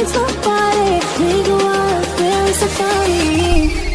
takes nobody. We go out, there is a party.